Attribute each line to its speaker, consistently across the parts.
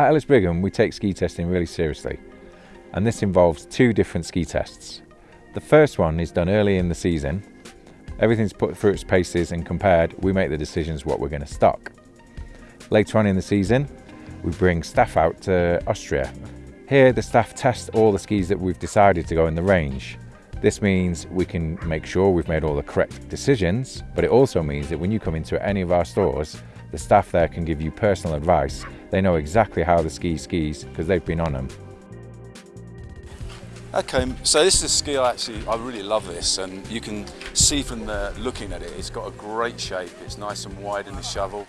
Speaker 1: At Ellis Brigham, we take ski testing really seriously, and this involves two different ski tests. The first one is done early in the season. Everything's put through its paces and compared, we make the decisions what we're going to stock. Later on in the season, we bring staff out to Austria. Here, the staff test all the skis that we've decided to go in the range. This means we can make sure we've made all the correct decisions, but it also means that when you come into any of our stores, the staff there can give you personal advice. They know exactly how the ski skis because they've been on them.
Speaker 2: Okay, so this is a ski I actually, I really love this and you can see from the looking at it, it's got a great shape, it's nice and wide in the shovel,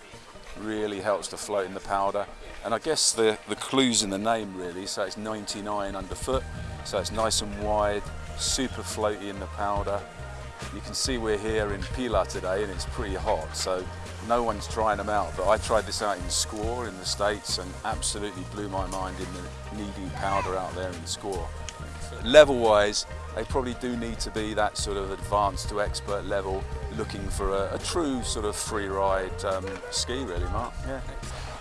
Speaker 2: really helps to float in the powder. And I guess the, the clue's in the name really, so it's 99 underfoot, so it's nice and wide, super floaty in the powder. You can see we're here in Pilar today and it's pretty hot, so no one's trying them out, but I tried this out in Squaw in the States and absolutely blew my mind in the knee powder out there in Squaw. Level wise, they probably do need to be that sort of advanced to expert level, looking for a, a true sort of free ride um, ski really, Mark. Yeah.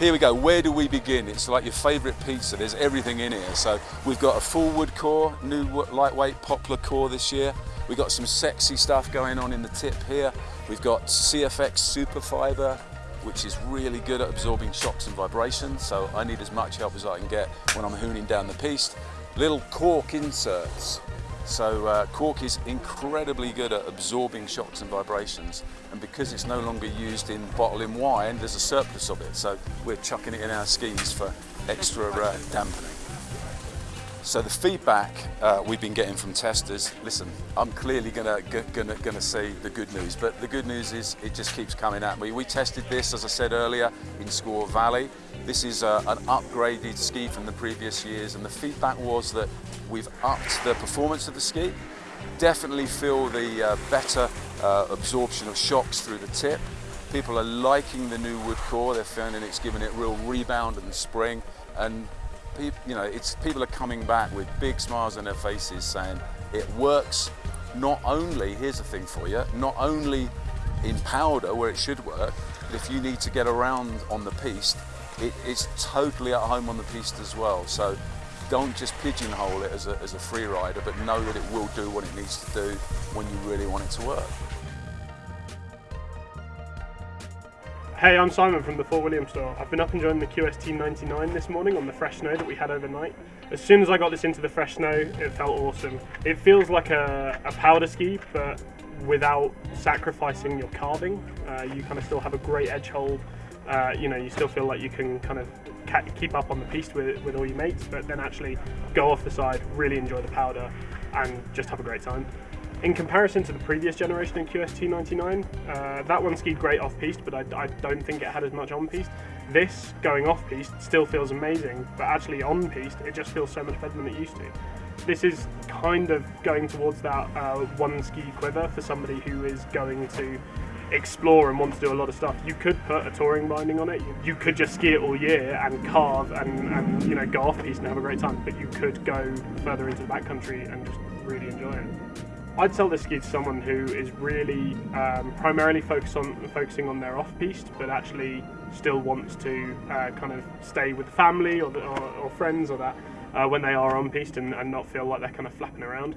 Speaker 2: Here we go, where do we begin? It's like your favourite pizza, there's everything in here. So we've got a full wood core, new lightweight poplar core this year. We've got some sexy stuff going on in the tip here. We've got CFX super fibre, which is really good at absorbing shocks and vibrations. So I need as much help as I can get when I'm hooning down the piste. Little cork inserts. So uh, cork is incredibly good at absorbing shocks and vibrations and because it's no longer used in bottling wine there's a surplus of it so we're chucking it in our skis for extra uh, dampening. So the feedback uh, we've been getting from testers, listen, I'm clearly gonna, gonna, gonna see the good news, but the good news is it just keeps coming at me. We tested this, as I said earlier, in Squaw Valley. This is uh, an upgraded ski from the previous years, and the feedback was that we've upped the performance of the ski, definitely feel the uh, better uh, absorption of shocks through the tip. People are liking the new wood core, they're finding it's giving it real rebound and spring, and you know, it's people are coming back with big smiles on their faces saying it works not only, here's the thing for you, not only in powder where it should work, but if you need to get around on the piste, it, it's totally at home on the piste as well. So don't just pigeonhole it as a, as a free rider, but know that it will do what it needs to do when you really want it to work.
Speaker 3: Hey, I'm Simon from the Fort William store. I've been up enjoying the QST 99 this morning on the fresh snow that we had overnight. As soon as I got this into the fresh snow, it felt awesome. It feels like a, a powder ski, but without sacrificing your carving. Uh, you kind of still have a great edge hold. Uh, you know, you still feel like you can kind of keep up on the piste with, with all your mates, but then actually go off the side, really enjoy the powder, and just have a great time. In comparison to the previous generation in QST99, uh, that one skied great off-piste, but I, I, don't think it had as much on-piste. This, going off-piste, still feels amazing, but actually on-piste, it just feels so much better than it used to. This is kind of going towards that uh, one ski quiver for somebody who is going to explore and want to do a lot of stuff. You could put a touring binding on it. You could just ski it all year and carve and, and you know go off piste and have a great time. But you could go further into the backcountry and just really enjoy it. I'd sell this ski to someone who is really um, primarily focused on focusing on their off-piste, but actually still wants to uh, kind of stay with family or, or, or friends or that uh, when they are on piste and, and, not feel like they're kind of flapping around.